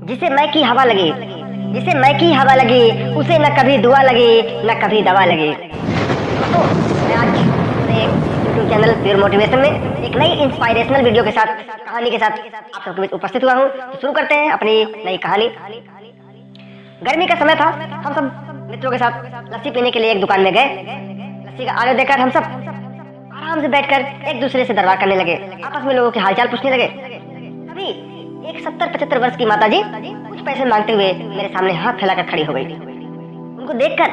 जिसे मैं की हवा लगी, जिसे मैं की हवा लगी, उसे न कभी दुआ लगी, न कभी दवा लगी। तो मैं आज यूट्यूब चैनल प्योर मोटिवेशन में एक नई इंस्पायरेशनल वीडियो के साथ, कहानी के साथ आप सबके बीच उपस्थित हुआ हूँ। तो शुरू करते हैं अपनी नई कहानी। गर्मी का समय था, हम सब मित्रों के साथ लस्सी पीने के लिए एक दुकान में गए। लस्सी का आगे देखकर हम सब आराम से बैठकर एक दूसरे से दरबार करने लगे। आपस में लोगों के हालचाल पूछने लगे। एक सत्तर पचहत्तर वर्ष की माता जी कुछ पैसे मांगते हुए मेरे सामने हाथ फैलाकर खड़ी हो गई। उनको देखकर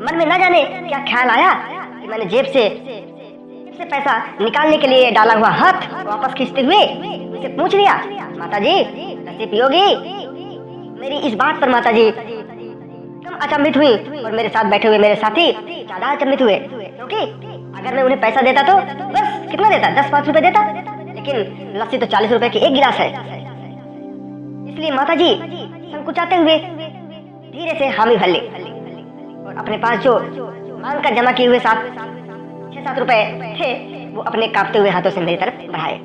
मन में न जाने क्या ख्याल आया कि मैंने जेब से जेब से पैसा निकालने के लिए डाला हुआ हाथ वापस खींचते हुए उनसे पूछ लिया माता जी लस्सी पियोगी? मेरी इस बात पर माता जी तुम अचंभित हुई और मेरे साथ बैठे हुए मेरे साथी ज़्यादा अचंभित हुए, क्योंकि अगर मैं उन्हें पैसा देता तो बस कितना देता? दस पाँच रुपए देता। लेकिन लस्सी तो चालीस रुपए की एक गिलास है। इसलिए माता जी संकुचाते हुए धीरे से हामी भर ली और अपने पास जो मांग कर जमा किए हुए सात छह सात रुपए थे, वो अपने कांपते हुए हाथों से मेरी तरफ़ बढ़ाए।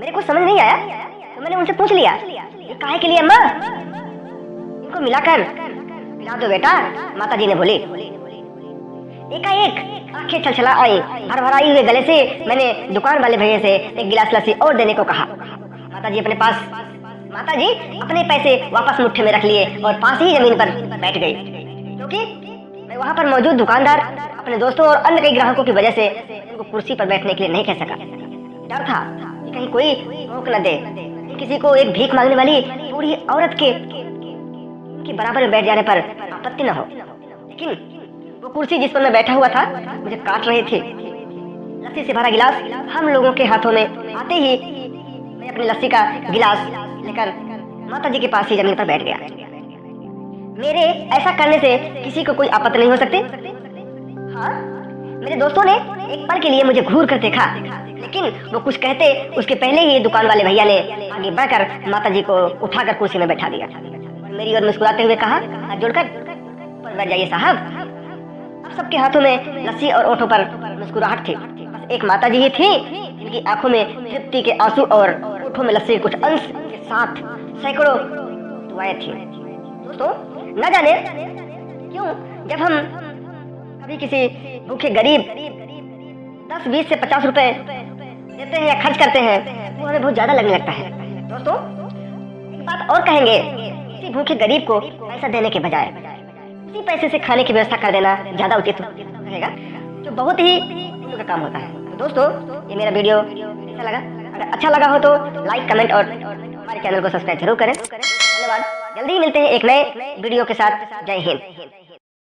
मेरे को समझ नहीं आया तो मैंने उनसे पूछ लिया, ये काहे के लिए अम्मा? इनको मिलाकर पिला दो बेटा माता जी ने बोली। एकाएक आँखें छलछला आई भर भराई हुए गले से मैंने दुकान वाले भैया से एक गिलास लस्सी और देने को कहा। माता जी अपने पास माता जी अपने पैसे वापस मुट्ठे में रख लिए और पास ही ज़मीन पर बैठ गई। क्योंकि मैं वहाँ पर मौजूद दुकानदार, अपने दोस्तों और अन्य कई ग्राहकों की वजह से उनको कुर्सी पर बैठने के लिए नहीं कह सका। डर था कि कहीं कोई रोक न दे किसी को एक भीख मांगने वाली बूढ़ी औरत के के बराबर में बैठ जाने पर आपत्ति न हो। लेकिन वो कुर्सी जिस पर मैं बैठा हुआ था, मुझे काट रहे थे। लस्सी से भरा गिलास हम लोगों के हाथों में आते ही मैं अपनी लस्सी का गिलास लेकर माता जी के पास ही ज़मीन पर बैठ गया। मेरे ऐसा करने से किसी को कोई आपत्ति नहीं हो सकती। हाँ मेरे दोस्तों ने एक पल के लिए मुझे घूर कर देखा। लेकिन वो कुछ कहते, उसके पहले ही दुकान वाले भैया ने आगे बढ़कर माता जी को उठाकर कुर्सी में बैठा दिया। मेरी ओर मुस्कुराते हुए कहा जोड़कर बैठ जाइए साहब। अब सबके हाथों में लस्सी और ओठों पर मुस्कुराहट थी। बस एक माता जी ही थी, जिनकी आँखों में तृप्ति के आँसू और ओठों में लस्सी के कुछ अंश साथ सैकड़ों दुआएँ थी। दोस्तों, न जाने क्यों, जब हम कभी किसी भूखे गरीब, दस, बीस से पचास रुपए देते हैं या खर्च करते हैं, वो हमें बहुत ज़्यादा लगने लगता है। दोस्तों, एक बात और कहेंगे, किसी भूखे गरीब को पैसा देने के बजाय इसी पैसे से खाने की व्यवस्था कर देना ज़्यादा उचित रहेगा, जो बहुत ही का काम होता है। तो दोस्तों, ये मेरा वीडियो, कैसा लगा? अगर अच्छा लगा हो तो लाइक, कमेंट और चैनल को सब्सक्राइब ज़रूर करें। धन्यवाद। जल्दी मिलते हैं एक नए वीडियो के साथ। जय हिंद।